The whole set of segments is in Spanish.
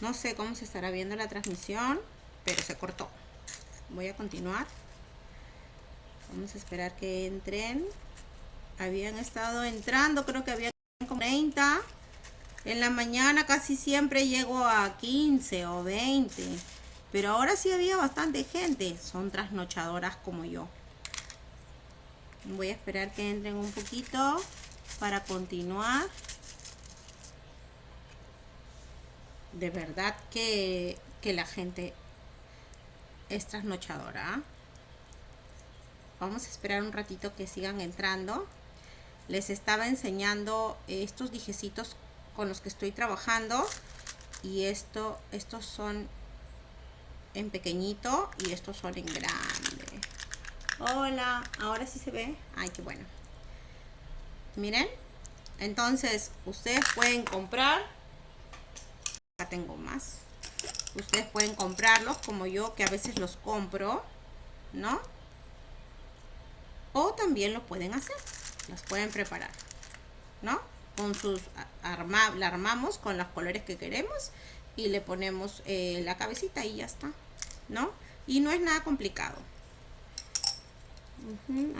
No sé cómo se estará viendo la transmisión, pero se cortó. Voy a continuar. Vamos a esperar que entren. Habían estado entrando, creo que había como 30. En la mañana casi siempre llego a 15 o 20. Pero ahora sí había bastante gente. Son trasnochadoras como yo. Voy a esperar que entren un poquito para continuar. De verdad que, la gente es trasnochadora. Vamos a esperar un ratito que sigan entrando. Les estaba enseñando estos dijecitos con los que estoy trabajando. Y esto, estos son en pequeñito y estos son en grande. Hola, ahora sí se ve. Ay, qué bueno. Miren. Entonces, ustedes pueden comprar. Tengo más. Ustedes pueden comprarlos como yo, que a veces los compro. ¿No? O también lo pueden hacer. Las pueden preparar. ¿No? Con sus... Arma, la armamos con los colores que queremos. Y le ponemos eh, la cabecita y ya está. ¿No? Y no es nada complicado.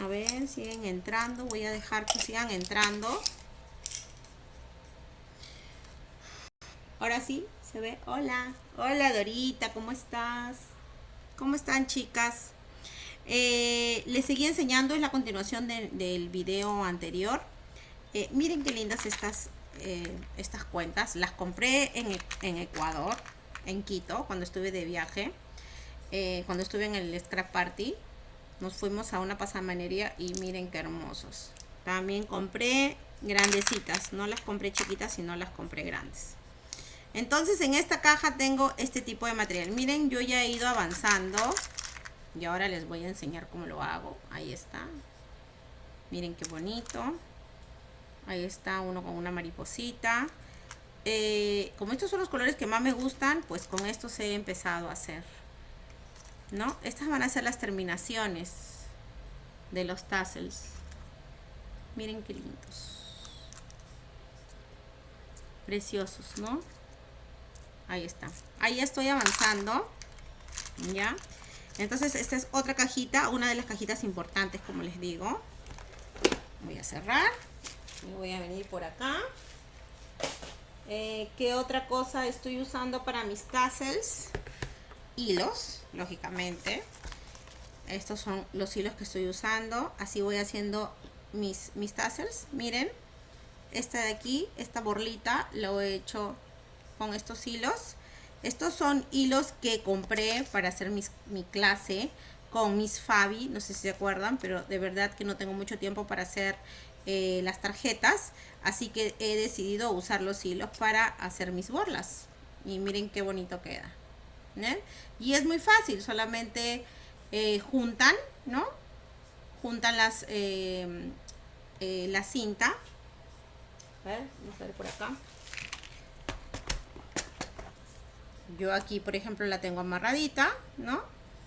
A ver, siguen entrando. Voy a dejar que sigan entrando. Ahora sí, se ve. Hola. Hola Dorita, ¿cómo estás? ¿Cómo están chicas? Eh, les seguí enseñando, es la continuación del video anterior. Eh, miren qué lindas estas, eh, estas cuentas. Las compré en, en, Ecuador, en Quito, cuando estuve de viaje. cuando estuve en el Scrap Party nos fuimos a una pasamanería y miren qué hermosos también compré grandecitas no las compré chiquitas sino las compré grandes entonces en esta caja tengo este tipo de material miren yo ya he ido avanzando y ahora les voy a enseñar cómo lo hago ahí está miren qué bonito ahí está uno con una mariposita eh, como estos son los colores que más me gustan pues con estos he empezado a hacer ¿no? Estas van a ser las terminaciones de los tassels. Miren qué lindos. Preciosos, ¿no? Ahí está. Ahí estoy avanzando. ¿Ya? Entonces, esta es otra cajita, una de las cajitas importantes, como les digo. Voy a cerrar. Y voy a venir por acá. Eh, ¿Qué otra cosa estoy usando para mis tassels? hilos, lógicamente. Estos son los hilos que estoy usando. Así voy haciendo mis, mis tassels. Miren, esta de aquí, esta borlita, lo he hecho con estos hilos. Estos son hilos que compré para hacer mi clase con mis Fabi. No sé si se acuerdan, pero de verdad que no tengo mucho tiempo para hacer eh, las tarjetas. Así que he decidido usar los hilos para hacer mis borlas. Y miren qué bonito queda. Y es muy fácil, solamente eh, juntan, ¿no? Juntan las, eh, la cinta. A ver, vamos a ver por acá. Yo aquí, por ejemplo, la tengo amarradita, ¿no?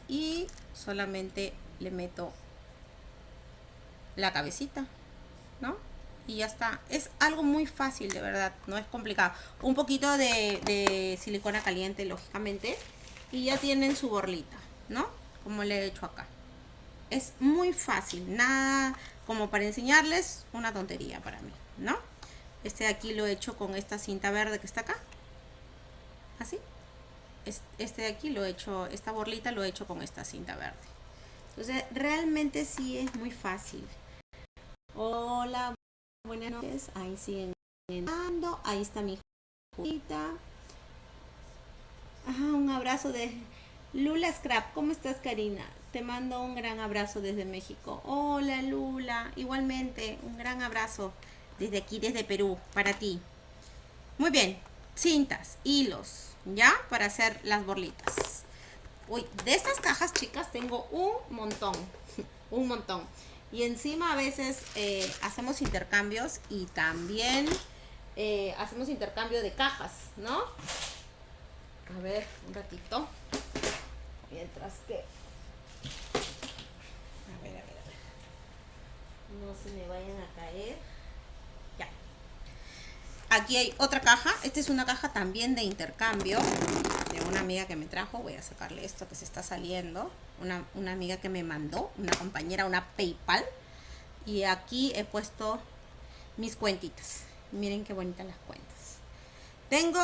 Y solamente le meto la cabecita, ¿no? y ya está. Es algo muy fácil, de verdad, no es complicado. Un poquito de, silicona caliente, lógicamente, y ya tienen su borlita, ¿no? Como le he hecho acá. Es muy fácil, nada como para enseñarles, una tontería para mí, ¿no? Este de aquí lo he hecho con esta cinta verde que está acá. Así. Este de aquí lo he hecho, esta borlita lo he hecho con esta cinta verde. Entonces, realmente sí es muy fácil. Hola, buenas noches. Ahí siguen entrando. Ahí está mi hijita un abrazo de Lula Scrap. ¿Cómo estás, Karina? Te mando un gran abrazo desde México. Hola, Lula. Igualmente, un gran abrazo desde aquí, desde Perú, para ti. Muy bien, cintas, hilos, ¿ya? Para hacer las borlitas. Uy, de estas cajas, chicas, tengo un montón. un montón. Y encima a veces eh, hacemos intercambios y también eh, hacemos intercambio de cajas, ¿no? a ver un ratito mientras que a ver a ver a ver no se me vayan a caer aquí hay otra caja. Esta es una caja también de intercambio de una amiga que me trajo. Voy a sacarle esto que se está saliendo. Una, una amiga que me mandó, una compañera, una PayPal. Y aquí he puesto mis cuentitas. Miren qué bonitas las cuentas. Tengo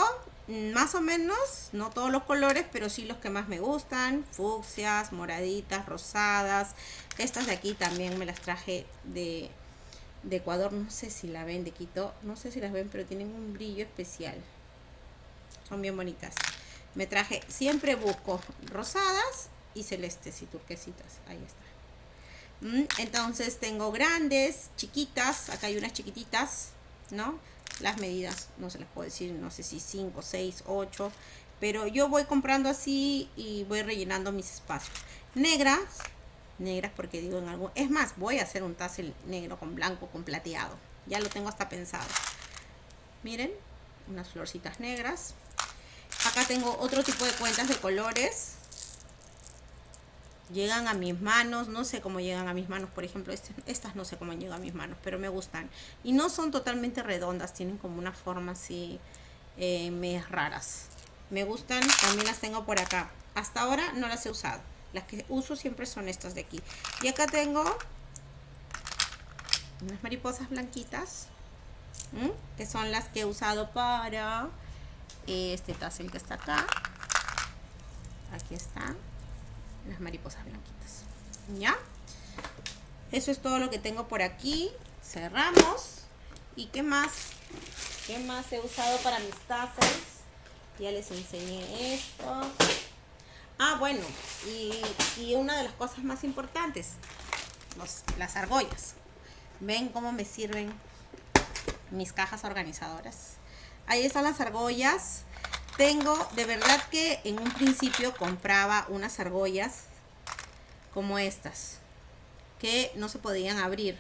más o menos, no todos los colores, pero sí los que más me gustan. Fucsias, moraditas, rosadas. Estas de aquí también me las traje de, de Ecuador. No sé si la ven de Quito. No sé si las ven, pero tienen un brillo especial. Son bien bonitas. Me traje, siempre busco rosadas y celestes y turquesitas. Ahí está. Mm, entonces tengo grandes, chiquitas, acá hay unas chiquititas, ¿no? Las medidas, no se las puedo decir, no sé si 5, 6, 8, pero yo voy comprando así y voy rellenando mis espacios. Negras, negras porque digo en algo, es más, voy a hacer un tassel negro con blanco, con plateado, ya lo tengo hasta pensado. Miren, unas florcitas negras. Acá tengo otro tipo de cuentas de colores, llegan a mis manos, no sé cómo llegan a mis manos, por ejemplo, este, estas no sé cómo llegan a mis manos, pero me gustan. Y no son totalmente redondas, tienen como una forma así, eh, raras. Me gustan, también las tengo por acá. Hasta ahora no las he usado. Las que uso siempre son estas de aquí. Y acá tengo unas mariposas blanquitas, que son las que he usado para este tassel que está acá. Aquí está las mariposas blanquitas. ¿Ya? Eso es todo lo que tengo por aquí. Cerramos. ¿Y qué más? ¿Qué más he usado para mis tassels? Ya les enseñé esto. Ah, bueno, y, una de las cosas más importantes, las argollas. ¿Ven cómo me sirven mis cajas organizadoras? Ahí están las argollas. Tengo, de verdad que en un principio compraba unas argollas como estas, que no se podían abrir.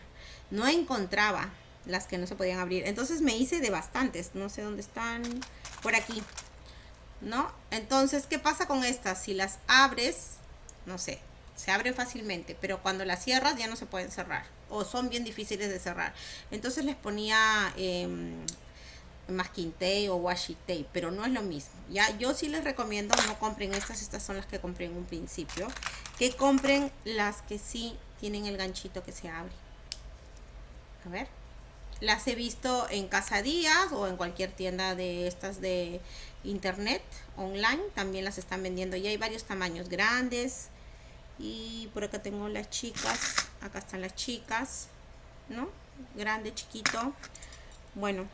No encontraba las que no se podían abrir. Entonces me hice de bastantes, no sé dónde están, por aquí, ¿no? Entonces, ¿qué pasa con estas? Si las abres, no sé, se abren fácilmente, pero cuando las cierras ya no se pueden cerrar o son bien difíciles de cerrar. Entonces les ponía eh, masking tape o washi tape, pero no es lo mismo. Ya, yo sí les recomiendo no compren estas, estas son las que compré en un principio, que compren las que sí tienen el ganchito que se abre. A ver, las he visto en Casadías o en cualquier tienda de estas de internet online, también las están vendiendo y hay varios tamaños grandes y por acá tengo las chicas, acá están las chicas, ¿no? Grande, chiquito. Bueno,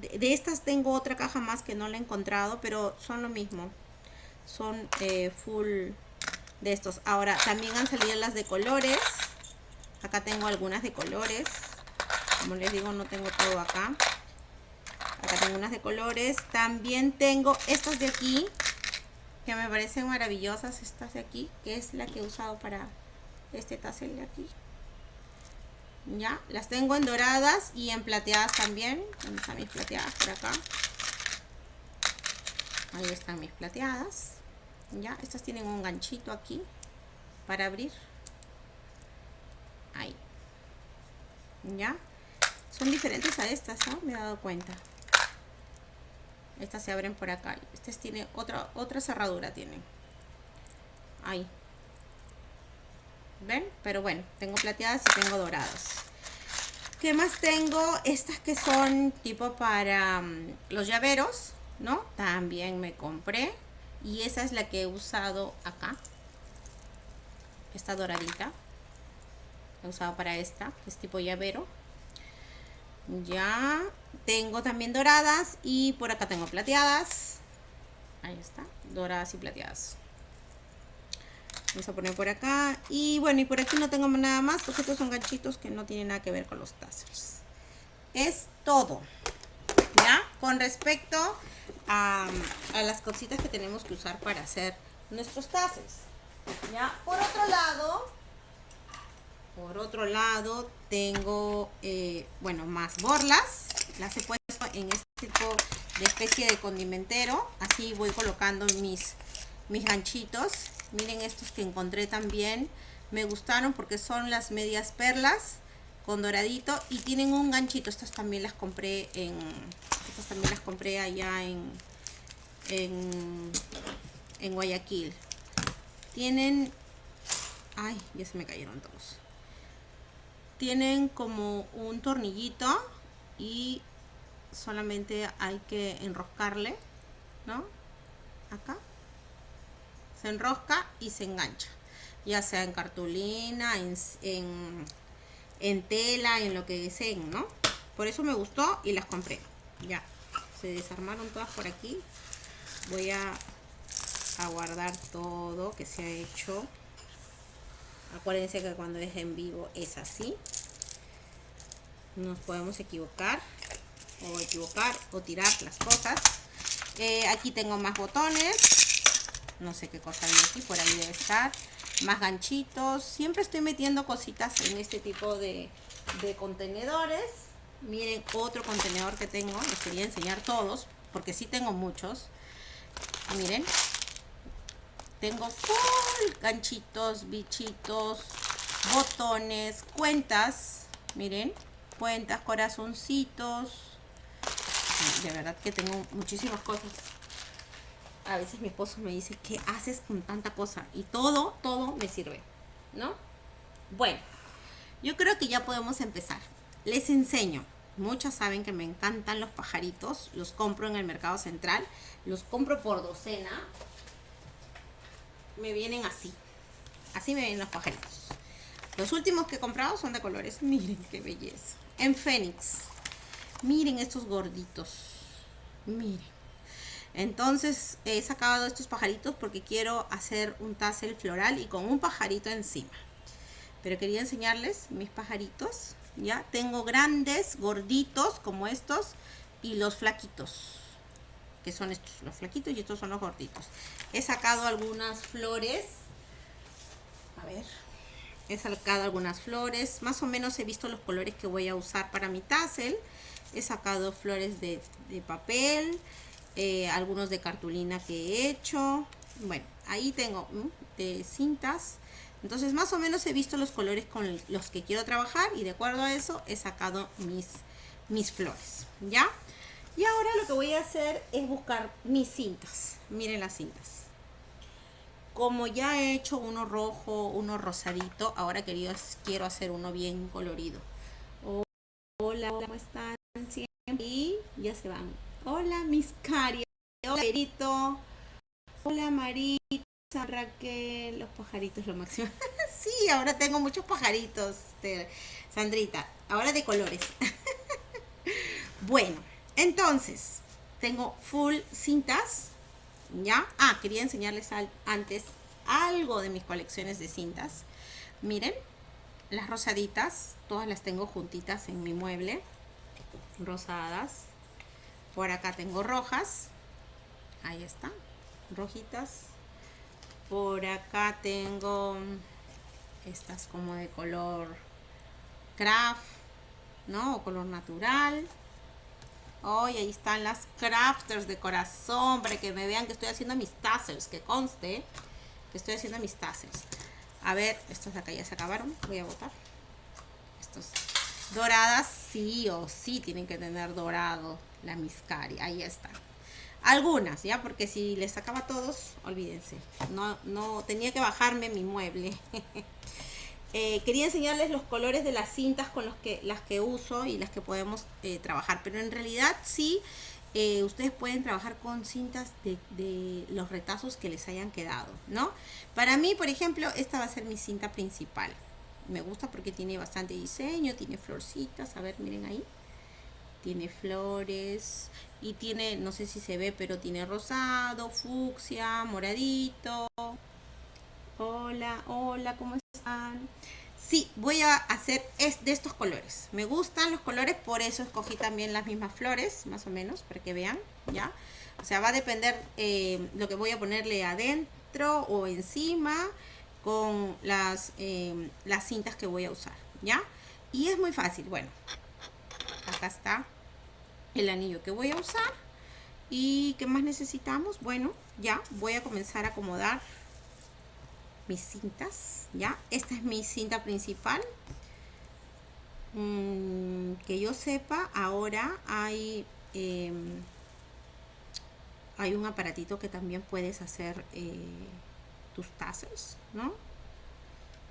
de, estas tengo otra caja más que no la he encontrado, pero son lo mismo. Son eh, full de estos. Ahora, también han salido las de colores. Acá tengo algunas de colores. Como les digo, no tengo todo acá. Acá tengo unas de colores. También tengo estas de aquí. Que me parecen maravillosas. Estas de aquí. Que es la que he usado para este tassel de aquí ya las tengo en doradas y en plateadas también ¿dónde están mis plateadas? por acá ahí están mis plateadas ya estas tienen un ganchito aquí para abrir ahí ya son diferentes a estas ¿no? me he dado cuenta estas se abren por acá estas tienen otra otra cerradura tienen ahí ¿Ven? Pero bueno, tengo plateadas y tengo doradas. ¿Qué más tengo? Estas que son tipo para mm, los llaveros, ¿no? También me compré. Y esa es la que he usado acá. Esta doradita. He usado para esta, es tipo llavero. Ya tengo también doradas y por acá tengo plateadas. Ahí está, doradas y plateadas. Vamos a poner por acá. Y bueno, y por aquí no tengo nada más porque estos son ganchitos que no tienen nada que ver con los tassels. Es todo. ¿Ya? Con respecto a, las cositas que tenemos que usar para hacer nuestros tassels. ¿Ya? Por otro lado, por otro lado, tengo, eh, bueno, más borlas. Las he puesto en este tipo de especie de condimentero. Así voy colocando mis, mis ganchitos Miren estos que encontré también. Me gustaron porque son las medias perlas con doradito y tienen un ganchito. Estas también las compré en... Estas también las compré allá en... En, en Guayaquil. Tienen... Ay, ya se me cayeron todos. Tienen como un tornillito y solamente hay que enroscarle, ¿no? Acá. Se enrosca y se engancha. Ya sea en cartulina, en, en, tela, en lo que deseen, ¿no? Por eso me gustó y las compré. Ya. Se desarmaron todas por aquí. Voy a, a guardar todo que se ha hecho. Acuérdense que cuando es en vivo es así. Nos podemos equivocar o equivocar o tirar las cosas. Eh, aquí tengo más botones. No sé qué cosa hay aquí, por ahí debe estar. Más ganchitos. Siempre estoy metiendo cositas en este tipo de, de contenedores. Miren otro contenedor que tengo. Les quería enseñar todos, porque sí tengo muchos. Miren. Tengo full ganchitos, bichitos, botones, cuentas. Miren, cuentas, corazoncitos, de verdad que tengo muchísimas cosas. A veces mi esposo me dice, ¿qué haces con tanta cosa? Y todo, todo me sirve, ¿no? Bueno, yo creo que ya podemos empezar. Les enseño. Muchas saben que me encantan los pajaritos. Los compro en el mercado central. Los compro por docena. Me vienen así. Así me vienen los pajaritos. Los últimos que he comprado son de colores. Miren qué belleza. En Fénix. Miren estos gorditos. Miren. Entonces he sacado estos pajaritos porque quiero hacer un tassel floral y con un pajarito encima. Pero quería enseñarles mis pajaritos. Ya tengo grandes, gorditos como estos y los flaquitos. Que son estos, los flaquitos y estos son los gorditos. He sacado algunas flores. A ver. He sacado algunas flores. Más o menos he visto los colores que voy a usar para mi tassel he sacado flores de, papel, eh, algunos de cartulina que he hecho. Bueno, ahí tengo de cintas. Entonces más o menos he visto los colores con los que quiero trabajar y de acuerdo a eso he sacado mis, mis flores. ¿Ya? Y ahora lo que voy a hacer es buscar mis cintas. Miren las cintas. Como ya he hecho uno rojo, uno rosadito, ahora querido, quiero hacer uno bien colorido. Hola, ¿cómo están? y ya se van. Hola, mis cari. Hola, Perito. Hola, Marita, Raquel. Los pajaritos, lo máximo. sí, ahora tengo muchos pajaritos, Sandrita. Ahora de colores. bueno, entonces, tengo full cintas. ¿Ya? Ah, quería enseñarles antes algo de mis colecciones de cintas. Miren, las rosaditas, todas las tengo juntitas en mi mueble rosadas. Por acá tengo rojas. Ahí está. Rojitas. Por acá tengo estas como de color craft, ¿no? O color natural. Hoy ahí están las crafters de corazón para que me vean que estoy haciendo mis tassels, que conste que estoy haciendo mis tassels. A ver, estos de acá ya se acabaron, voy a botar. Estos Doradas sí o sí tienen que tener dorado la miscari. Ahí está. Algunas, ¿ya? Porque si les sacaba todos, olvídense. No, no, tenía que bajarme mi mueble. Eh, quería enseñarles los colores de las cintas con los que, las que uso y las que podemos eh, trabajar. Pero en realidad sí, eh, ustedes pueden trabajar con cintas de, de, los retazos que les hayan quedado, ¿no? Para mí, por ejemplo, esta va a ser mi cinta principal me gusta porque tiene bastante diseño, tiene florcitas, a ver, miren ahí. Tiene flores y tiene, no sé si se ve, pero tiene rosado, fucsia, moradito. Hola, hola, ¿cómo Sí, voy a hacer es de estos colores. Me gustan los colores, por eso escogí también las mismas flores, más o menos, para que vean, ¿ya? O sea, va a depender eh, lo que voy a ponerle adentro o encima con las, em, las cintas que voy a usar, ¿ya? Y es muy fácil, bueno, acá está el anillo que voy a usar. ¿Y qué más necesitamos? Bueno, ya voy a comenzar a acomodar mis cintas, ¿ya? Esta es mi cinta principal. mm, que yo sepa, ahora hay, em, hay un aparatito que también puedes hacer eh, tus tazas, ¿no?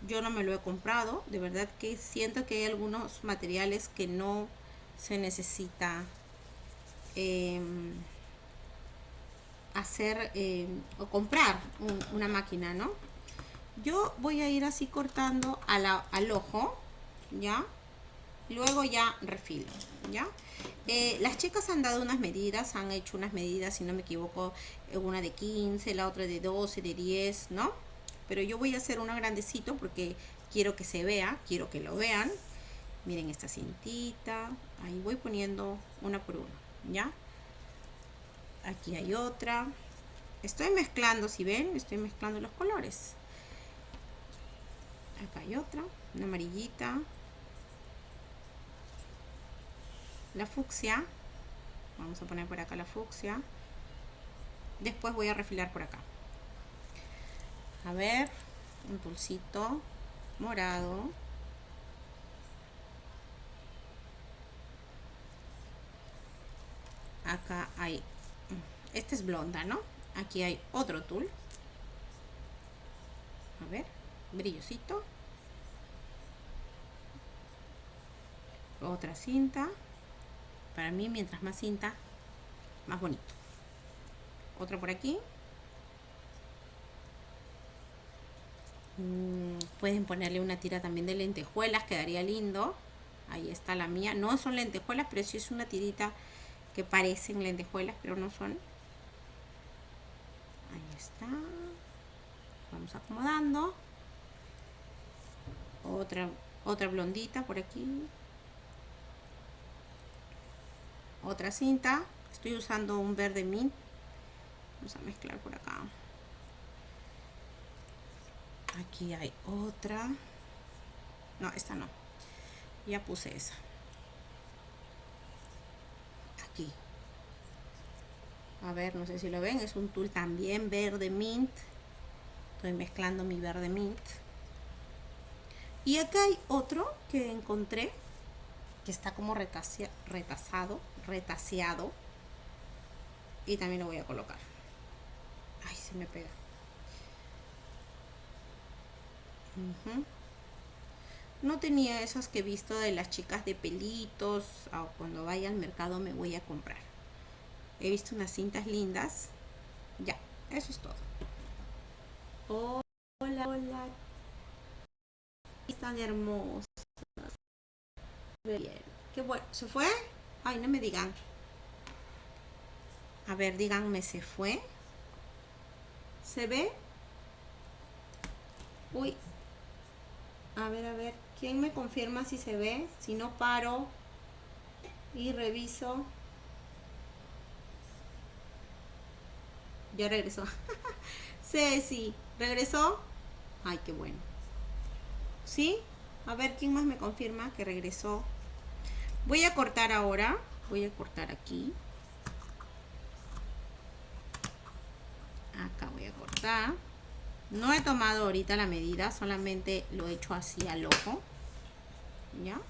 Yo no me lo he comprado, de verdad que siento que hay algunos materiales que no se necesita em, hacer em, o comprar una máquina, ¿no? Yo voy a ir así cortando al ojo, ¿ya? Luego ya refilo, ¿ya? Eh, las chicas han dado unas medidas, han hecho unas medidas, si no me equivoco, eh, una de 15, la otra de 12, de 10, ¿no? Pero yo voy a hacer una grandecito porque quiero que se vea, quiero que lo vean. Miren esta cintita, ahí voy poniendo una por una, ¿ya? Aquí hay otra. Estoy mezclando, si ven, estoy mezclando los colores. Acá hay otra, una amarillita, la fucsia. Vamos a poner por acá la fucsia. Después voy a refilar por acá. A ver un pulsito morado. Acá hay este es blonda no aquí hay otro tul. A ver brillosito otra cinta para mí, mientras más cinta, más bonito. Otra por aquí. Mm, pueden ponerle una tira también de lentejuelas, quedaría lindo. Ahí está la mía. No son lentejuelas, pero sí es una tirita que parecen lentejuelas, pero no son. Ahí está. Vamos acomodando. Otra, otra blondita por aquí. Otra cinta. Estoy usando un verde mint. Vamos a mezclar por acá. Aquí hay otra. No esta no. Ya puse esa. Aquí. A ver no sé si lo ven. Es un tul también verde mint. Estoy mezclando mi verde mint y acá hay otro que encontré que está como retasado retaseado. Y también lo voy a colocar. Ay se me pega. No tenía esas que he visto de las chicas de pelitos o cuando vaya al mercado me voy a comprar. He visto unas cintas lindas. Ya eso es todo hola bien qué bueno se fue Ay, no me digan. A ver, díganme, ¿se fue? ¿Se ve? Uy. A ver, a ver. ¿Quién me confirma si se ve? Si no paro y reviso. Ya regresó. Ceci, ¿regresó? Ay, qué bueno. ¿Sí? A ver, ¿quién más me confirma que regresó? Voy a cortar ahora. Voy a cortar aquí. Acá voy a cortar. No he tomado ahorita la medida, solamente lo he hecho así al ojo. ¿Ya?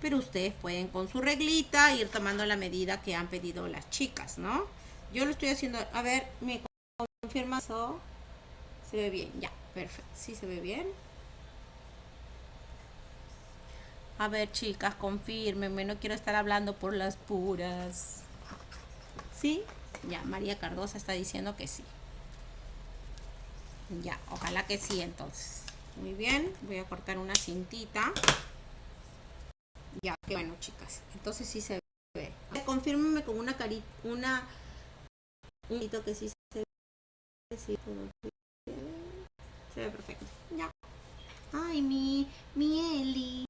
Pero ustedes pueden con su reglita ir tomando la medida que han pedido las chicas, ¿no? Yo lo estoy haciendo, a ver, me confirma eso. Se ve bien, ya, perfecto. Sí se ve bien. A ver, chicas, confírmenme. No quiero estar hablando por las puras. ¿Sí? Ya, María Cardosa está diciendo que sí. Ya, ojalá que sí entonces. Muy bien, voy a cortar una cintita. Ya, qué bueno, chicas. Entonces sí se ve. Confírmenme con una carita, una... Un que sí se ve. Se ve perfecto. Ya. Ay, mi, mi Eli.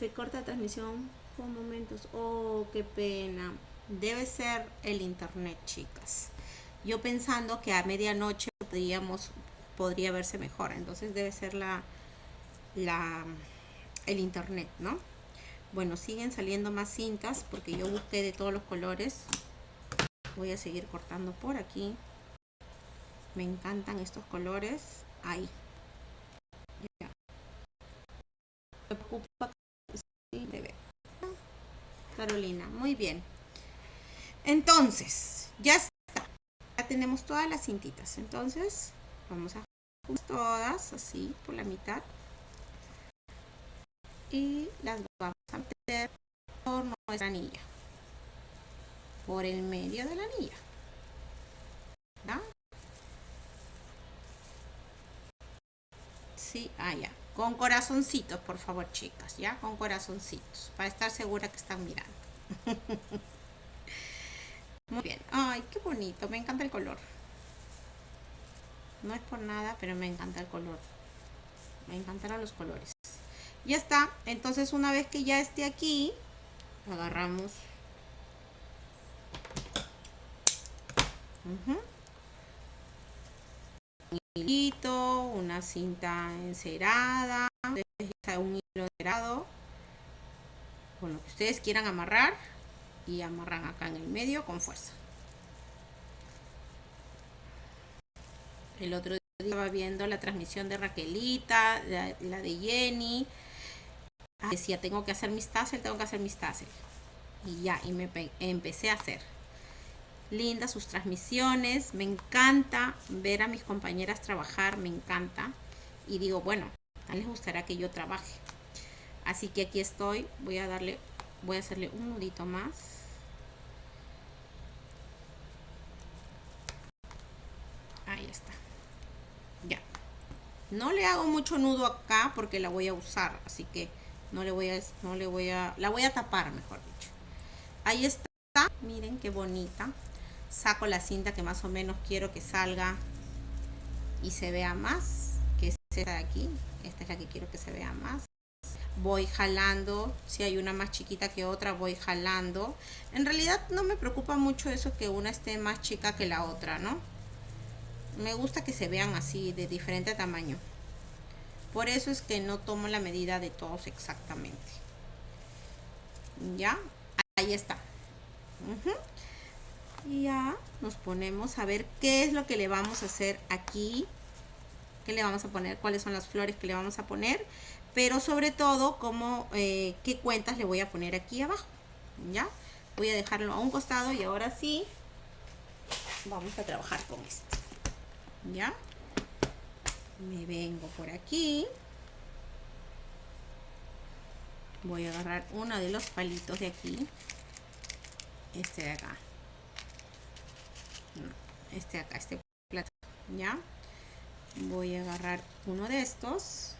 Se corta transmisión por momentos. Oh, qué pena. Debe ser el internet, chicas. Yo pensando que a medianoche podríamos, podría verse mejor. Entonces debe ser la, la, el internet, ¿no? Bueno, siguen saliendo más cintas porque yo busqué de todos los colores. Voy a seguir cortando por aquí. Me encantan estos colores. Ahí. Muy bien. Entonces, ya está. Ya tenemos todas las cintitas. Entonces, vamos a todas así por la mitad. Y las vamos a meter por nuestra anilla. Por el medio de la anilla. ¿Ya? Sí, allá. Con corazoncitos, por favor, chicas, ¿ya? Con corazoncitos, para estar segura que están mirando. Muy bien. Ay, qué bonito. Me encanta el color. No es por nada, pero me encanta el color. Me encantaron los colores. Ya está. Entonces, una vez que ya esté aquí, agarramos. Hilito, una cinta encerada, un hilo encerado, con lo que ustedes quieran amarrar y amarran acá en el medio con fuerza. El otro día estaba viendo la transmisión de Raquelita, la, de Jenny. decía, tengo que hacer mis tassel, tengo que hacer mis tassel. Y ya, y me empecé a hacer. Lindas sus transmisiones, me encanta ver a mis compañeras trabajar, me encanta. Y digo, bueno, a les gustará que yo trabaje. Así que aquí estoy, voy a darle, voy a hacerle un nudito más. Ahí está. Ya. No le hago mucho nudo acá porque la voy a usar, así que no le voy a, no le voy a, la voy a tapar, mejor dicho. Ahí está. Miren qué bonita. Saco la cinta que más o menos quiero que salga y se vea más, que es esta de aquí. Esta es la que quiero que se vea más voy jalando, si hay una más chiquita que otra voy jalando. En realidad no me preocupa mucho eso que una esté más chica que la otra, ¿no? Me gusta que se vean así, de diferente tamaño. Por eso es que no tomo la medida de todos exactamente. ¿Ya? Ahí está. Y ya nos ponemos a ver qué es lo que le vamos a hacer aquí. ¿Qué le vamos a poner? ¿Cuáles son las flores que le vamos a poner? Pero sobre todo, como, eh, qué cuentas le voy a poner aquí abajo. ¿Ya? Voy a dejarlo a un costado y ahora sí vamos a trabajar con esto. ¿ya? Me vengo por aquí. Voy a agarrar uno de los palitos de aquí. Este de acá. Este acá, este plato, ¿ya? Voy a agarrar uno de estos.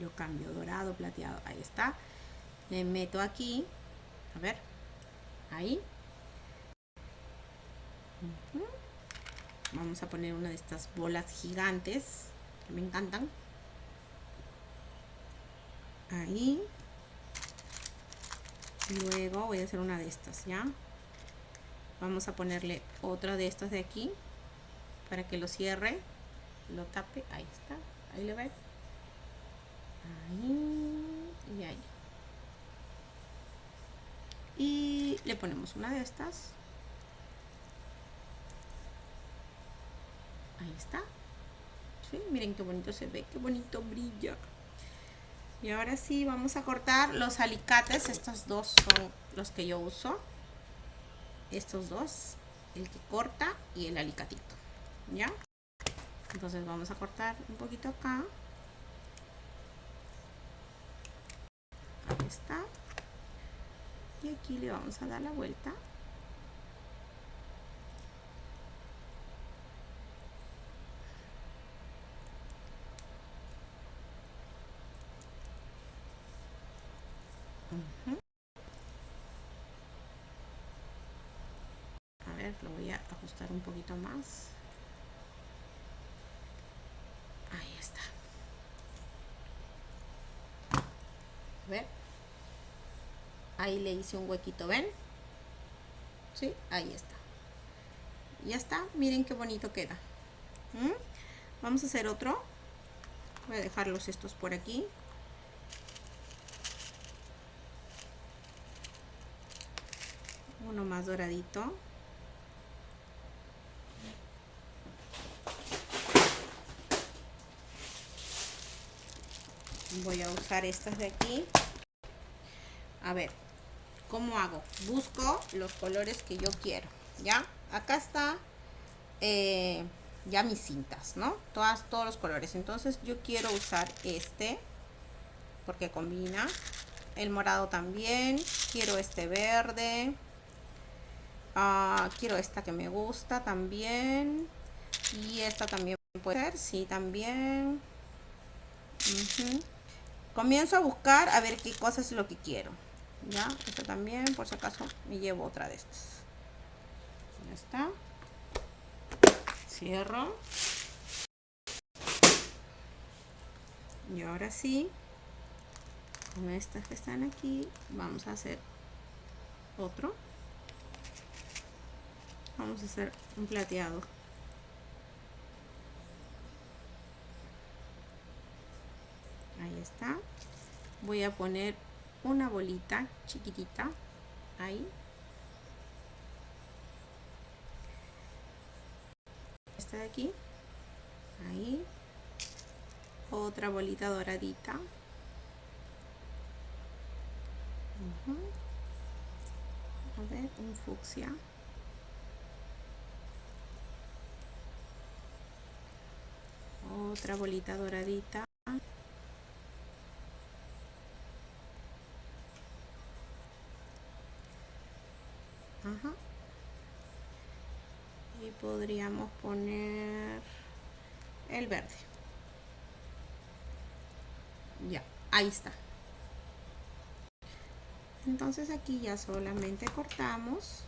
Yo cambio dorado, plateado, ahí está. Le meto aquí, a ver, ahí vamos a poner una de estas bolas gigantes que me encantan ahí luego voy a hacer una de estas ya vamos a ponerle otra de estas de aquí para que lo cierre lo tape. Ahí está. Ahí le ves ahí y ahí. Y le ponemos una de estas. Ahí está. ¿Sí? miren qué bonito se ve qué bonito brilla y ahora sí vamos a cortar los alicates estos dos son los que yo uso. Estos dos el que corta y el alicatito ya entonces vamos a cortar un poquito acá. Ahí está. Y aquí le vamos a dar la vuelta a ver lo voy a ajustar un poquito más. Ahí está. A ver. Ahí le hice un huequito ven sí ahí está. Ya está miren qué bonito queda. ¿Mm? vamos a hacer otro. Voy a dejarlos estos por aquí. Uno más doradito voy a usar estas de aquí. A ver cómo hago busco los colores que yo quiero ya acá está eh, ya mis cintas no todas todos los colores. Entonces yo quiero usar este porque combina. El morado también. Quiero este verde. Ah, quiero esta que me gusta también. Y esta también puede ser sí también comienzo a buscar a ver qué cosa es lo que quiero. Ya esta también por si acaso me llevo otra de estas. Ya está. Cierro. Y ahora sí con estas que están aquí vamos a hacer otro. Vamos a hacer un plateado ahí está. Voy a poner una bolita chiquitita ahí. Esta de aquí. Ahí. Otra bolita doradita. A ver un fucsia. Otra bolita doradita y podríamos poner el verde. Ya ahí está. Entonces aquí ya solamente cortamos.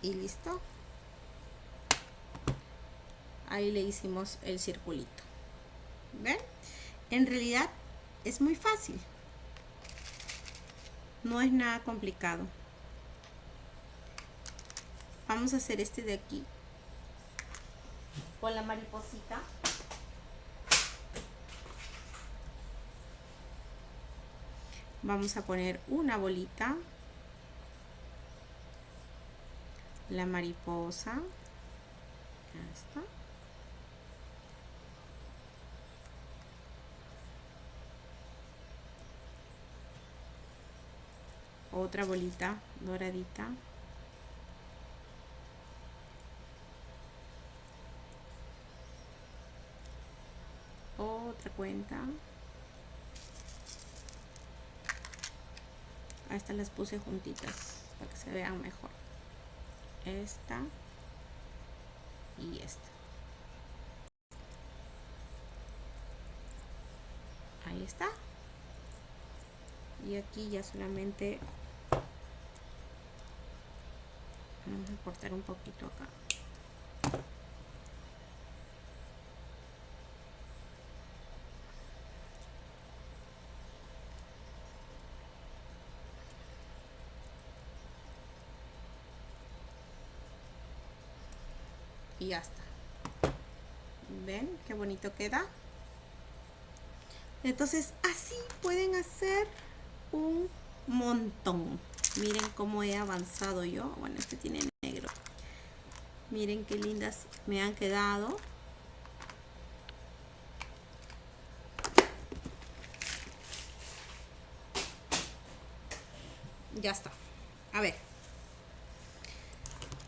Y listo ahí le hicimos el circulito. Ven en realidad es muy fácil. No es nada complicado. Vamos a hacer este de aquí. Con la mariposita. Vamos a poner una bolita. La mariposa. Ya está otra bolita doradita. Otra cuenta. A estas las puse juntitas para que se vean mejor. Esta y esta. Ahí está. Y aquí ya solamente vamos a cortar un poquito acá. Y ya está. Ven qué bonito queda entonces así pueden hacer un montón miren cómo he avanzado yo. Bueno este tiene negro. Miren qué lindas me han quedado. Ya está. A ver.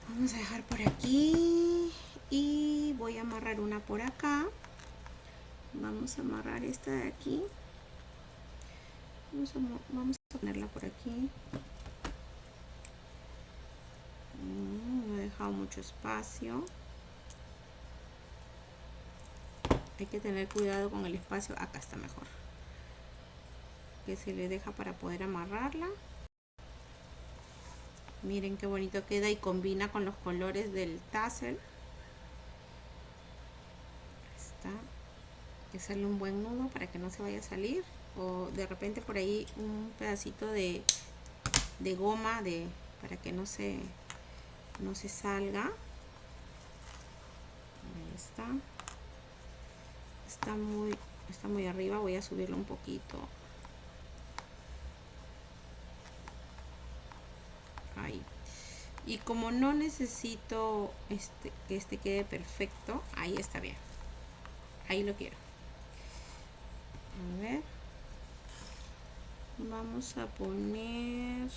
Vamos a dejar por aquí y voy a amarrar una por acá. Vamos a amarrar esta de aquí. Vamos a, ponerla por aquí mm, he dejado mucho espacio. Hay que tener cuidado con el espacio. Acá está mejor. Que se le deja para poder amarrarla. Miren qué bonito queda y combina con los colores del tassel. Está. Que hacerle un buen nudo para que no se vaya a salir. O de repente por ahí un pedacito de, de goma de para que no se no se salga. Ahí está. Está muy, está muy arriba, voy a subirlo un poquito. Ahí. Y como no necesito este, que este quede perfecto, ahí está bien. Ahí lo quiero. A ver. Vamos a poner...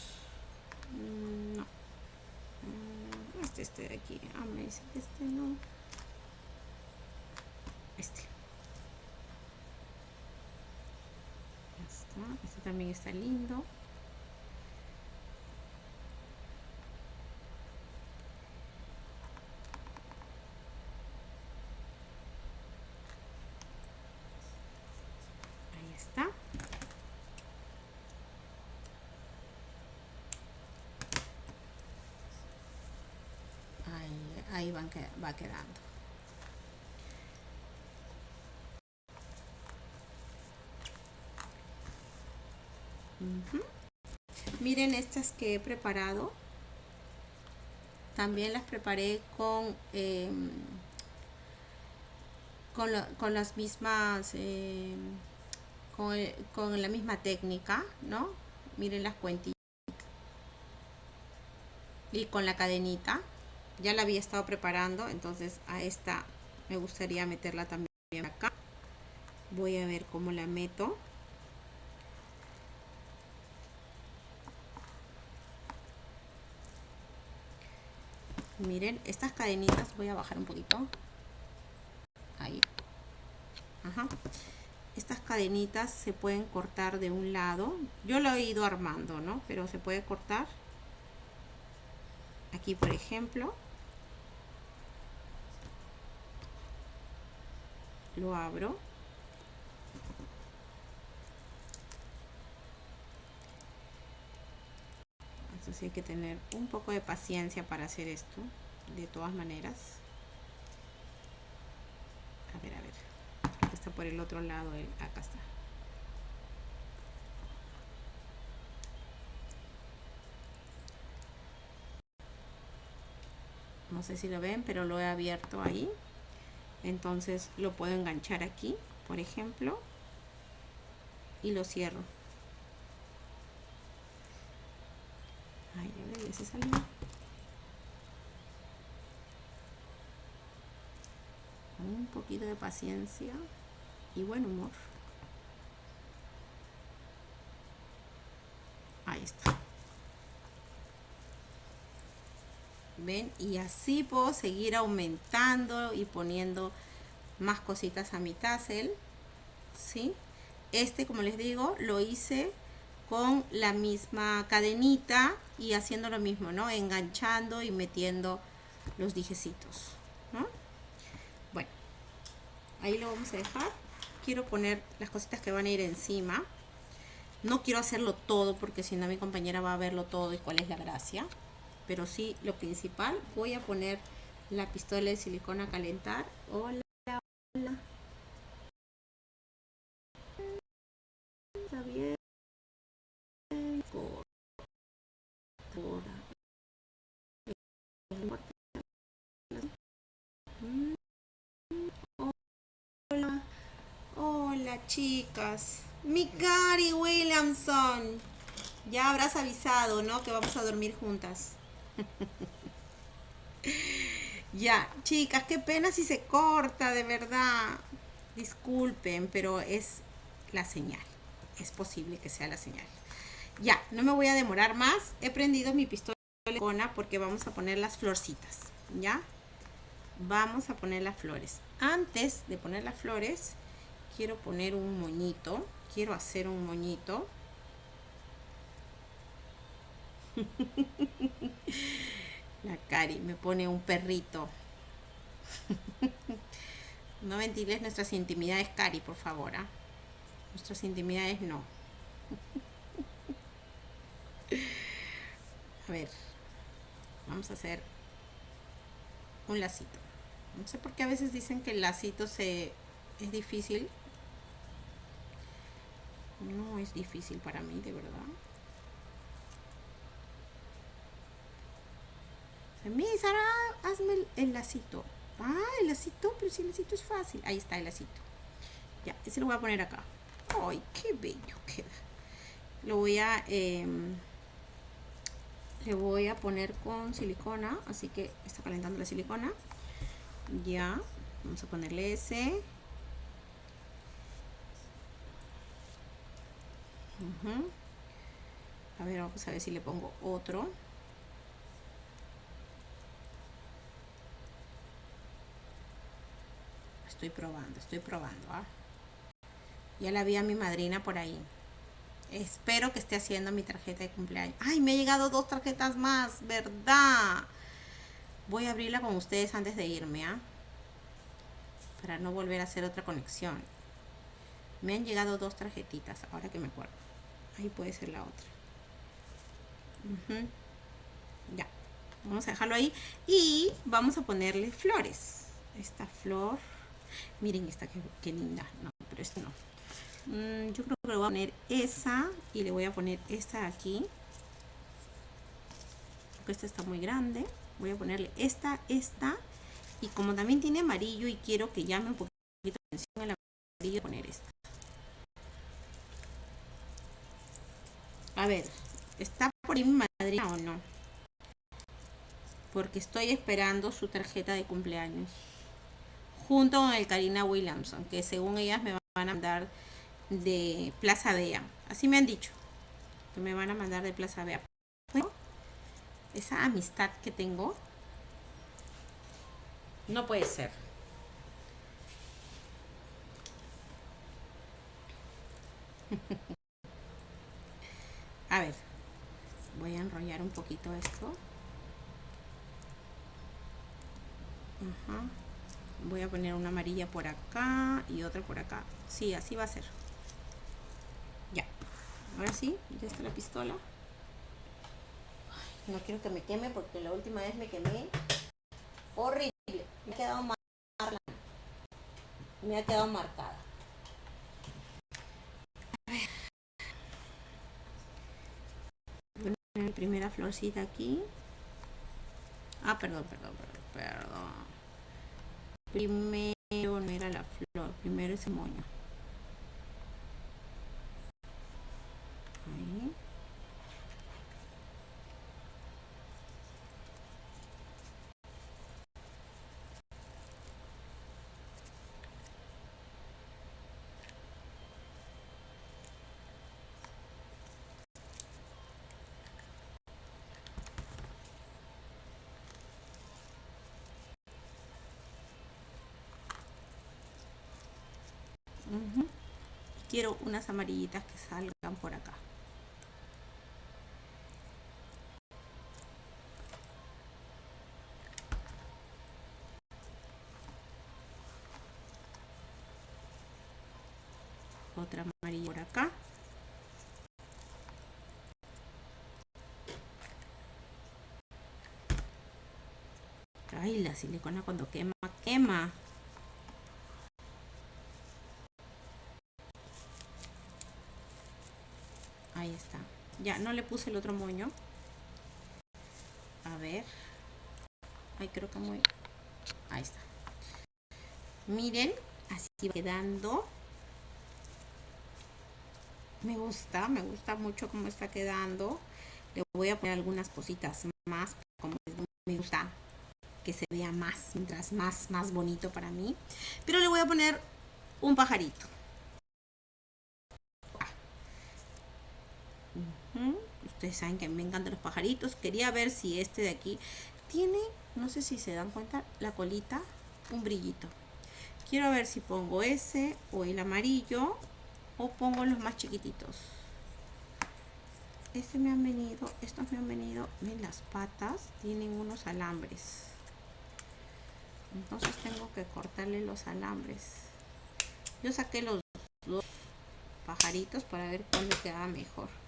este este de aquí. Ah me dice que este no. Este. Este también está lindo ahí van que, va quedando. Miren estas que he preparado. También las preparé con, em, con, las mismas, em, con, con la misma técnica, ¿no? Miren las cuentillas. Y con la cadenita ya la había estado preparando entonces a esta me gustaría meterla también acá. Voy a ver cómo la meto. Miren estas cadenitas voy a bajar un poquito. Ahí. Ajá. estas cadenitas se pueden cortar de un lado. Yo lo he ido armando no pero se puede cortar. Aquí por ejemplo lo abro. Entonces hay que tener un poco de paciencia para hacer esto de todas maneras. A ver a ver. Aquí está por el otro lado acá está. No sé si lo ven pero lo he abierto ahí entonces lo puedo enganchar aquí por ejemplo y lo cierro. Ay, a ver, se salió. un poquito de paciencia y buen humor. Ahí está ven y así puedo seguir aumentando y poniendo más cositas a mi tassel ¿sí? este como les digo lo hice con la misma cadenita y haciendo lo mismo no enganchando y metiendo los dijecitos ¿no? bueno ahí lo vamos a dejar. Quiero poner las cositas que van a ir encima. No quiero hacerlo todo porque si no mi compañera va a verlo todo y cuál es la gracia pero sí lo principal voy a poner la pistola de silicona a calentar. Hola hola. Está bien. Hola hola chicas. Mi Gary Williamson. Ya habrás avisado, ¿no? Que vamos a dormir juntas. ya, chicas, qué pena si se corta, de verdad. Disculpen, pero es la señal. Es posible que sea la señal. Ya, no me voy a demorar más. He prendido mi pistola porque vamos a poner las florcitas. ¿Ya? Vamos a poner las flores. Antes de poner las flores, quiero poner un moñito. Quiero hacer un moñito. La Cari me pone un perrito. No ventiles nuestras intimidades, Cari, por favor. ¿ah? Nuestras intimidades no. A ver. Vamos a hacer un lacito. No sé por qué a veces dicen que el lacito se es difícil. No es difícil para mí, de verdad. Mi Sara, hazme el, lacito. Ah, el lacito, pero si el lacito es fácil. Ahí está el lacito. Ya, ese lo voy a poner acá. Ay, qué bello queda. Lo voy a... Em, le voy a poner con silicona, así que está calentando la silicona. Ya, vamos a ponerle ese. A ver, vamos a ver si le pongo otro. Estoy probando, estoy probando. Ya la vi a mi madrina por ahí. Espero que esté haciendo mi tarjeta de cumpleaños. ¡Ay, me ha llegado dos tarjetas más! ¿Verdad? Voy a abrirla con ustedes antes de irme, ¿ah? Para no volver a hacer otra conexión. Me han llegado dos tarjetitas, ahora que me acuerdo. Ahí puede ser la otra. Ya. Vamos a dejarlo ahí. Y vamos a ponerle flores. Esta flor. Miren esta, qué, linda. No, pero esta no. Mm, yo creo que le voy a poner esa y le voy a poner esta aquí. Porque esta está muy grande. Voy a ponerle esta, esta. Y como también tiene amarillo y quiero que llame un poquito la atención el amarillo, poner esta. A ver, ¿está por ahí mi madrina o no? Porque estoy esperando su tarjeta de cumpleaños. Junto con el Karina Williamson, que según ellas me van a mandar de Plaza Bea. Así me han dicho. Que me van a mandar de Plaza Bea. esa amistad que tengo no puede ser. a ver, voy a enrollar un poquito esto. Voy a poner una amarilla por acá y otra por acá. Sí, así va a ser. Ahora sí, ya está la pistola. no quiero que me queme porque la última vez me quemé horrible. Me ha quedado marcada. Me ha quedado marcada. A ver. primera florcita aquí. Ah, perdón, perdón, perdón, perdón. Primero no era la flor, primero ese moño. Quiero unas amarillitas que salgan por acá. Otra amarilla por acá. Ay, la silicona cuando quema, quema. Ahí está. Ya, no le puse el otro moño. A ver. Ay, creo que muy... Ahí está. Miren, así va quedando. Me gusta, me gusta mucho cómo está quedando. Le voy a poner algunas cositas más, como me gusta que se vea más, mientras más, más bonito para mí. Pero le voy a poner un pajarito. Ustedes saben que me encantan los pajaritos. Quería ver si este de aquí tiene, no sé si se dan cuenta, la colita, un brillito. Quiero ver si pongo ese o el amarillo o pongo los más chiquititos. Este me han venido, estos me han venido, ven las patas, tienen unos alambres. Entonces tengo que cortarle los alambres. Yo saqué los dos pajaritos para ver cuál me queda mejor.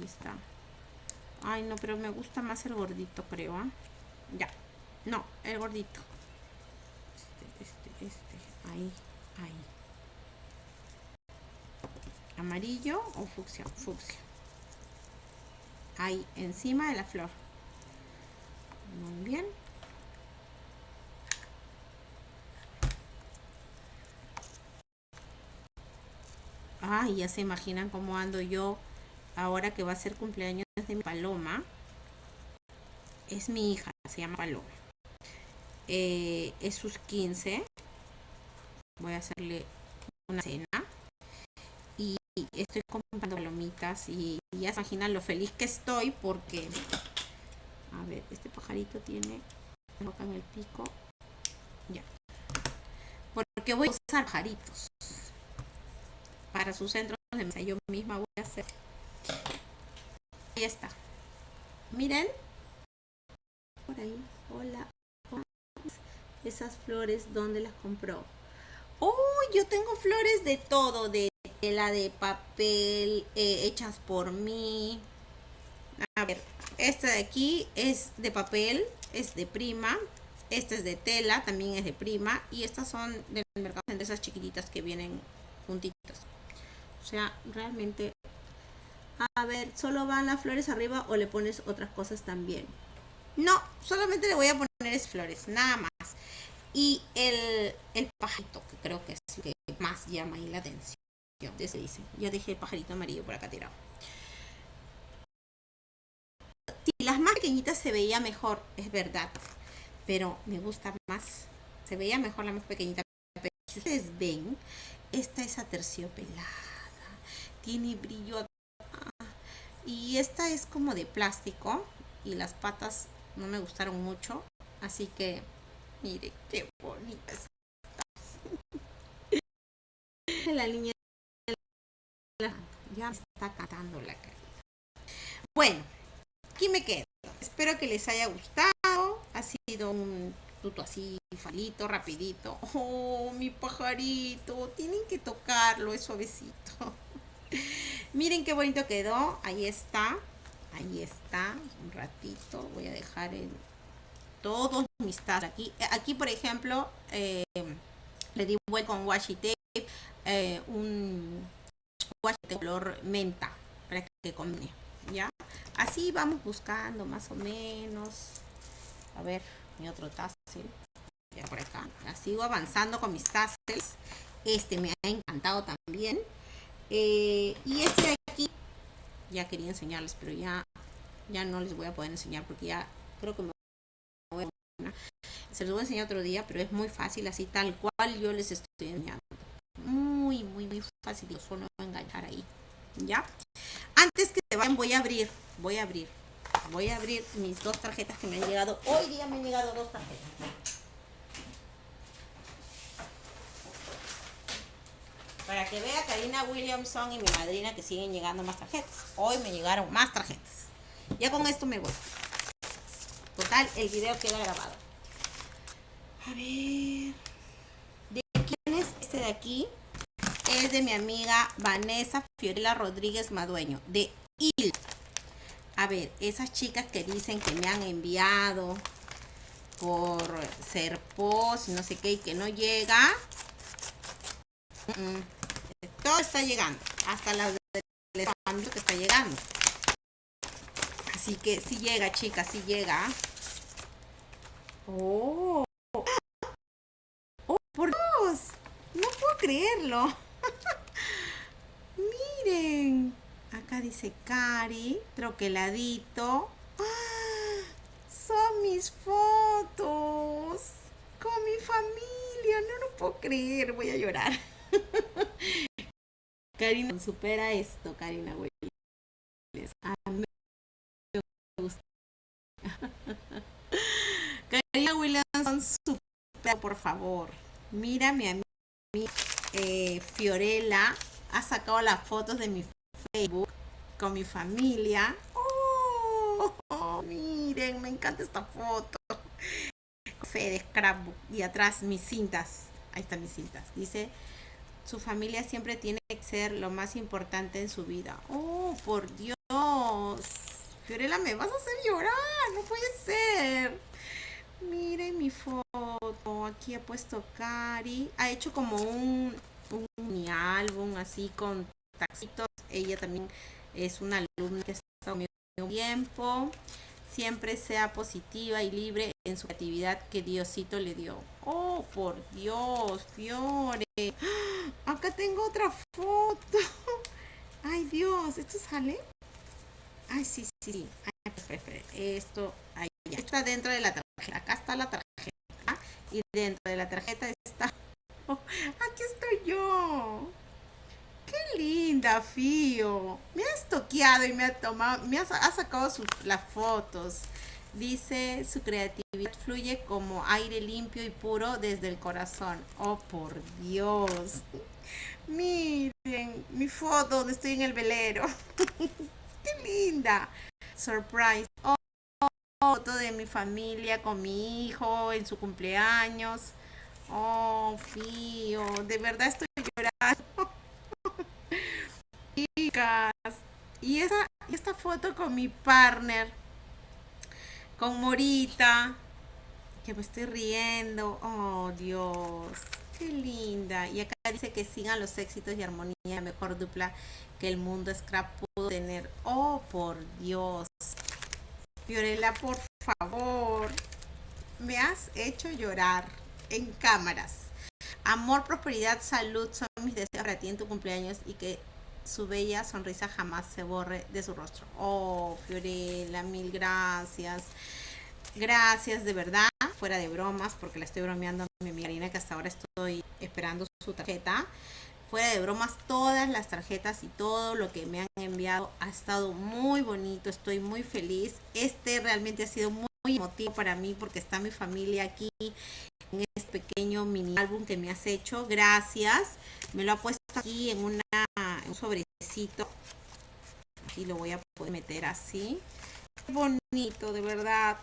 Ahí está. Ay, no, pero me gusta más el gordito, creo. ¿ah? Ya. No, el gordito. Este, este, este. Ahí, ahí. Amarillo o fucsia. Fucsia. Ahí, encima de la flor. Muy bien. Ay, ya se imaginan cómo ando yo ahora que va a ser cumpleaños de mi paloma. Es mi hija, se llama Paloma. Eh, es sus 15. Voy a hacerle una cena. Y estoy comprando palomitas y ya se imaginan lo feliz que estoy porque... A ver, este pajarito tiene boca en el pico. Ya. Porque voy a usar pajaritos para sus centros de mesa. Yo misma voy a hacer. Ahí está. Miren. Por ahí. Hola. Esas flores, ¿dónde las compró? Oh, yo tengo flores de todo, de tela, de papel, eh, hechas por mí. A ver, esta de aquí es de papel, es de prima. Esta es de tela, también es de prima. Y estas son del mercado de esas chiquititas que vienen juntitas. O sea, realmente... A ver, ¿solo van las flores arriba o le pones otras cosas también? No, solamente le voy a poner flores, nada más. Y el, el pajarito, que creo que es lo que más llama ahí la atención. Se dice. Ya dejé el pajarito amarillo por acá tirado. Si las más pequeñitas se veía mejor, es verdad. Pero me gusta más. Se veía mejor la más pequeñita. Pero si ustedes ven, esta es aterciopelada tiene brillo. Y esta es como de plástico y las patas no me gustaron mucho así que mire qué bonita está la niña ya está cantando la carita bueno aquí me quedo. Espero que les haya gustado. Ha sido un tuto así falito rapidito. Oh mi pajarito tienen que tocarlo es suavecito Miren qué bonito quedó. Ahí está. Ahí está. Un ratito. Voy a dejar en todos mis tazas aquí. Aquí, por ejemplo, eh, le di vuelta con washi tape. Eh, un washi de color menta. Para que combine. ¿Ya? Así vamos buscando más o menos. A ver, mi otro tassel. Ya por acá. sigo avanzando con mis tassels. Este me ha encantado también. Eh, y este de aquí, ya quería enseñarles, pero ya, ya no les voy a poder enseñar porque ya creo que me voy a... Se los voy a enseñar otro día, pero es muy fácil, así tal cual yo les estoy enseñando. Muy, muy, muy fácil. Solo voy a enganchar ahí. ¿Ya? Antes que se vayan, voy a abrir, voy a abrir, voy a abrir mis dos tarjetas que me han llegado. Hoy día me han llegado dos tarjetas. Para que vea Karina Williamson y mi madrina que siguen llegando más tarjetas. Hoy me llegaron más tarjetas. Ya con esto me voy. Total, el video queda grabado. A ver. ¿De quién es este de aquí? Es de mi amiga Vanessa Fiorella Rodríguez Madueño. De IL. A ver, esas chicas que dicen que me han enviado por ser post, no sé qué, y que no llega. Todo está llegando. Hasta la de que está llegando. Así que si llega, chicas, si llega. Oh. Oh, por Dios. No puedo creerlo. Miren. Acá dice Cari, troqueladito. ¡Ah! Son mis fotos. Con mi familia. No lo puedo creer. Voy a llorar. Karina supera esto, Karina Williams. A mí me gusta. Karina Williams, supera, por favor. Mírame a mí. Eh, Fiorella ha sacado las fotos de mi Facebook con mi familia. Oh, miren, me encanta esta foto. Fe de scrapbook. Y atrás mis cintas. Ahí están mis cintas. Dice su familia siempre tiene que ser lo más importante en su vida. Oh, por Dios. Fiorella, me vas a hacer llorar. No puede ser. Miren mi foto. Aquí ha puesto Cari. Ha hecho como un, un álbum así con taxitos. Ella también es una alumna que está conmigo tiempo. Siempre sea positiva y libre en su creatividad que Diosito le dio. Oh, por Dios, Fiore. ¡Ah! Acá tengo otra foto. Ay, Dios, ¿esto sale? Ay, sí, sí. Esto, ahí ya. Está dentro de la tarjeta. Acá está la tarjeta. Y dentro de la tarjeta está... aquí estoy yo. Qué linda, Fío. Me has toqueado y me ha tomado, me ha, sacado las fotos. Dice, su creatividad fluye como aire limpio y puro desde el corazón. Oh, por Dios. Miren mi foto donde estoy en el velero. Qué linda. Surprise. Oh, foto de mi familia con mi hijo en su cumpleaños. Oh, Fío. De verdad estoy llorando. Chicas. Y esa, esta foto con mi partner con Morita, que me estoy riendo. Oh, Dios, qué linda. Y acá dice que sigan los éxitos y armonía, mejor dupla que el mundo scrap pudo tener. Oh, por Dios. Fiorella, por favor. Me has hecho llorar en cámaras. Amor, prosperidad, salud son mis deseos para ti en tu cumpleaños y que su bella sonrisa jamás se borre de su rostro. Oh, Fiorella, mil gracias. Gracias, de verdad, fuera de bromas, porque la estoy bromeando a mi Marina, que hasta ahora estoy esperando su tarjeta. Fuera de bromas, todas las tarjetas y todo lo que me han enviado ha estado muy bonito, estoy muy feliz. Este realmente ha sido muy emotivo para mí porque está mi familia aquí este pequeño mini álbum que me has hecho. Gracias. Me lo ha puesto aquí en una un sobrecito. Aquí lo voy a poder meter así. Bonito, de verdad.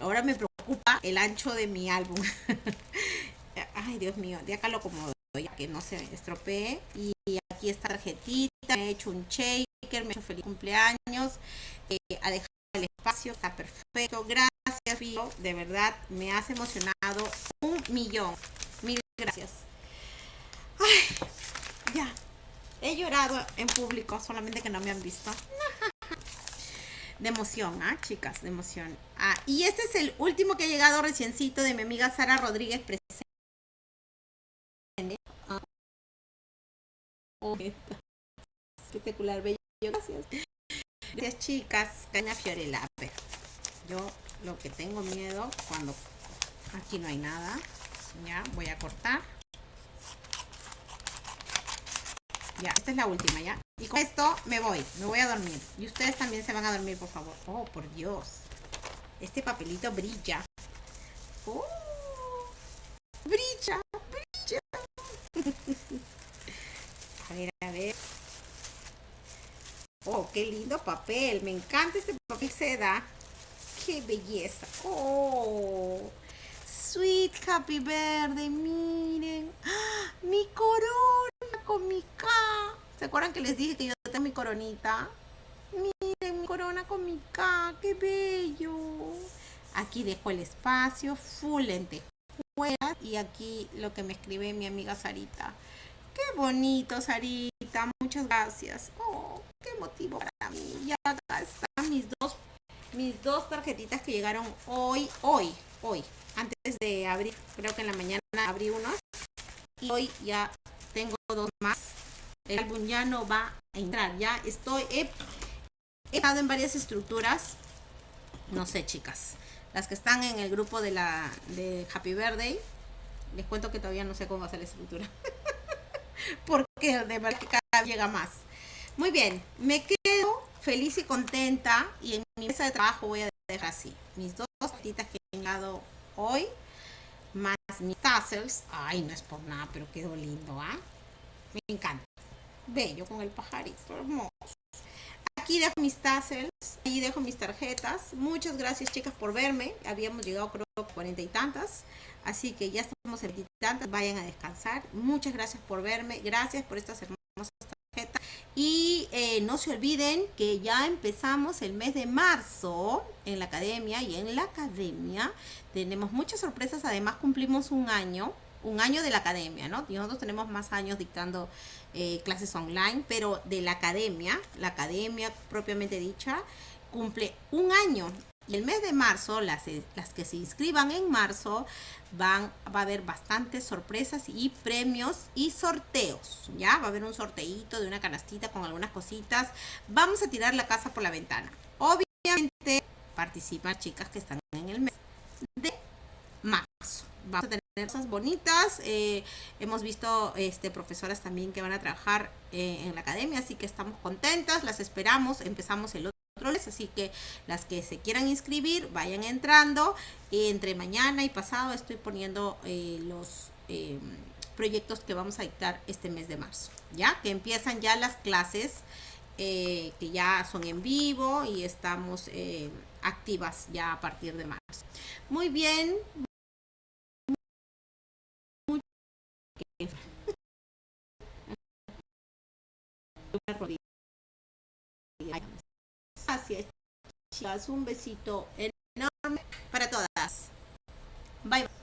Ahora me preocupa el ancho de mi álbum. Ay, Dios mío, de acá lo acomodo ya que no se estropee. Y aquí está tarjetita, me he hecho un shaker, me he hecho feliz cumpleaños. Eh, ha dejado el espacio, está perfecto. Gracias, Fío, de verdad me has emocionado un millón. Mil gracias. Ay, ya, He llorado en público, solamente que no me han visto. De emoción, ¿ah, chicas? De emoción. Ah, y este es el último que ha llegado reciencito de mi amiga Sara Rodríguez presente. Ah. Oh, espectacular, bello. Gracias. Gracias, chicas. Caña Fiorella. yo lo que tengo miedo cuando aquí no hay nada. Ya, voy a cortar. Ya, esta es la última, ¿ya? Y con esto me voy, me voy a dormir. Y ustedes también se van a dormir, por favor. Oh, por Dios. Este papelito brilla. Oh, brilla, brilla. a ver, a ver. Oh, qué lindo papel. Me encanta este papel seda. Qué belleza. Oh, sweet happy verde. Miren. ¡Ah! Mi corona con mi K. ¿Se acuerdan que les dije que yo tengo mi coronita? Miren mi corona con mi K, qué bello. Aquí dejo el espacio, full lentejuelas. Y aquí lo que me escribe mi amiga Sarita. Qué bonito, Sarita. Muchas gracias. Oh, qué motivo para mí. Y acá están mis dos, mis dos tarjetitas que llegaron hoy, hoy, hoy. Antes de abrir, creo que en la mañana abrí unos. Y hoy ya tengo dos más. El álbum ya no va a entrar. Ya estoy, he, estado en varias estructuras. No sé, chicas. Las que están en el grupo de la de Happy Birthday. Les cuento que todavía no sé cómo hacer la estructura. Porque de verdad que cada vez llega más. Muy bien, me quedo feliz y contenta. Y en mi mesa de trabajo voy a dejar así. Mis dos patitas que he llegado hoy más mis tassels. Ay, no es por nada, pero quedó lindo, ¿ah? Me encanta. Bello con el pajarito, hermoso. Aquí dejo mis tassels, ahí dejo mis tarjetas. Muchas gracias, chicas, por verme. Habíamos llegado, creo, a cuarenta y tantas. Así que ya estamos en tantas. Vayan a descansar. Muchas gracias por verme. Gracias por estas hermosas. Y eh, no se olviden que ya empezamos el mes de marzo en la academia y en la academia tenemos muchas sorpresas. Además cumplimos un año, un año de la academia, ¿no? Y nosotros tenemos más años dictando eh, clases online, pero de la academia, la academia propiamente dicha, cumple un año el mes de marzo, las, eh, las que se inscriban en marzo, va a haber bastantes sorpresas y premios y sorteos. Ya va a haber un sorteito de una canastita con algunas cositas. Vamos a tirar la casa por la ventana. Obviamente participan chicas que están en el mes de marzo. Vamos a tener cosas bonitas. Eh, hemos visto este, profesoras también que van a trabajar eh, en la academia, así que estamos contentas. Las esperamos. Empezamos el otro así que las que se quieran inscribir vayan entrando. Entre mañana y pasado estoy poniendo eh, los eh, proyectos que vamos a dictar este mes de marzo ya que empiezan ya las clases eh, que ya son en vivo y estamos activas ya a partir de marzo. Muy bien hacia chicas. Un besito enorme para todas. Bye bye.